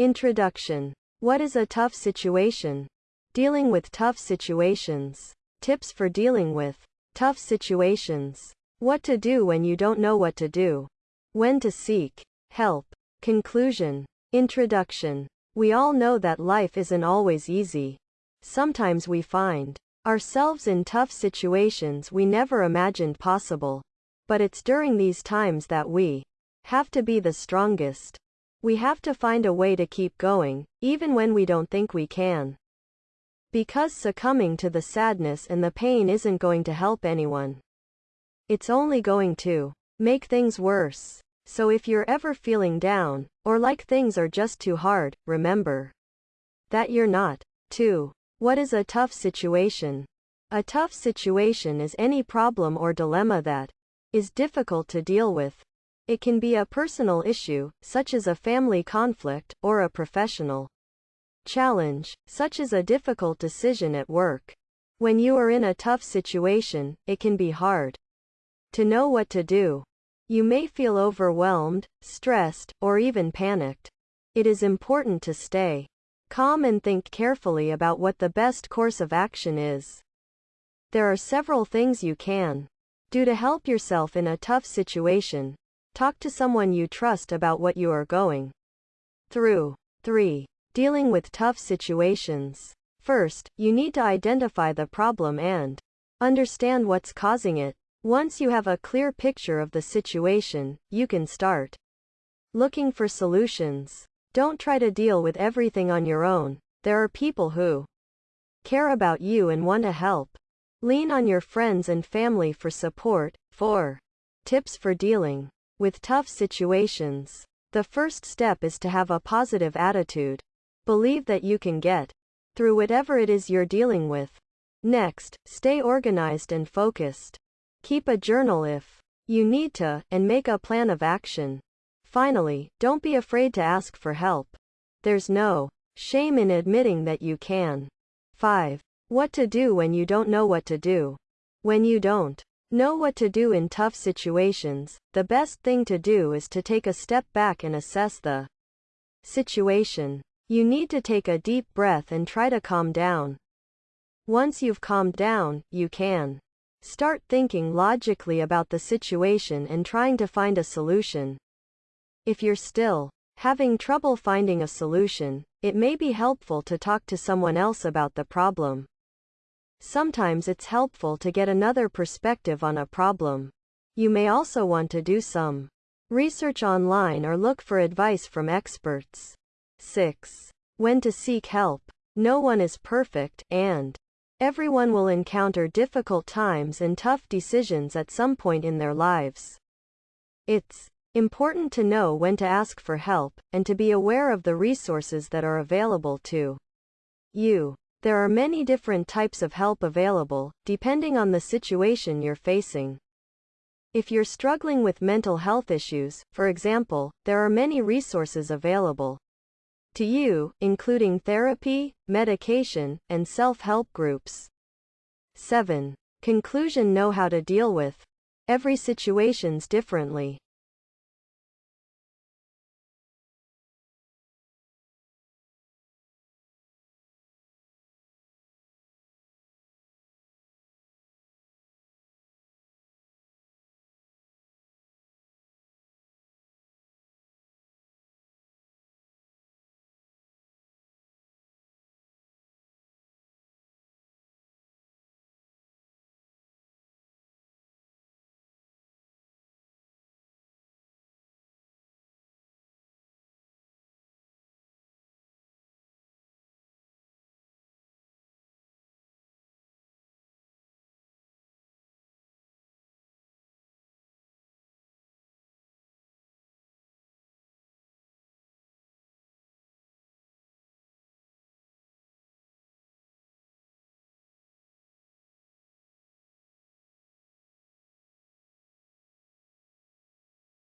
Introduction. What is a tough situation? Dealing with tough situations. Tips for dealing with tough situations. What to do when you don't know what to do. When to seek help. Conclusion. Introduction. We all know that life isn't always easy. Sometimes we find ourselves in tough situations we never imagined possible. But it's during these times that we have to be the strongest. We have to find a way to keep going, even when we don't think we can. Because succumbing to the sadness and the pain isn't going to help anyone. It's only going to make things worse. So if you're ever feeling down, or like things are just too hard, remember that you're not. 2. What is a tough situation? A tough situation is any problem or dilemma that is difficult to deal with. It can be a personal issue, such as a family conflict, or a professional challenge, such as a difficult decision at work. When you are in a tough situation, it can be hard to know what to do. You may feel overwhelmed, stressed, or even panicked. It is important to stay calm and think carefully about what the best course of action is. There are several things you can do to help yourself in a tough situation. Talk to someone you trust about what you are going through. 3. Dealing with tough situations. First, you need to identify the problem and understand what's causing it. Once you have a clear picture of the situation, you can start looking for solutions. Don't try to deal with everything on your own. There are people who care about you and want to help. Lean on your friends and family for support. 4. Tips for dealing with tough situations. The first step is to have a positive attitude. Believe that you can get through whatever it is you're dealing with. Next, stay organized and focused. Keep a journal if you need to, and make a plan of action. Finally, don't be afraid to ask for help. There's no shame in admitting that you can. 5. What to do when you don't know what to do. When you don't Know what to do in tough situations. The best thing to do is to take a step back and assess the situation. You need to take a deep breath and try to calm down. Once you've calmed down, you can start thinking logically about the situation and trying to find a solution. If you're still having trouble finding a solution, it may be helpful to talk to someone else about the problem. Sometimes it's helpful to get another perspective on a problem. You may also want to do some research online or look for advice from experts. 6. When to seek help. No one is perfect, and everyone will encounter difficult times and tough decisions at some point in their lives. It's important to know when to ask for help, and to be aware of the resources that are available to you. There are many different types of help available, depending on the situation you're facing. If you're struggling with mental health issues, for example, there are many resources available to you, including therapy, medication, and self-help groups. 7. Conclusion Know how to deal with every situations differently.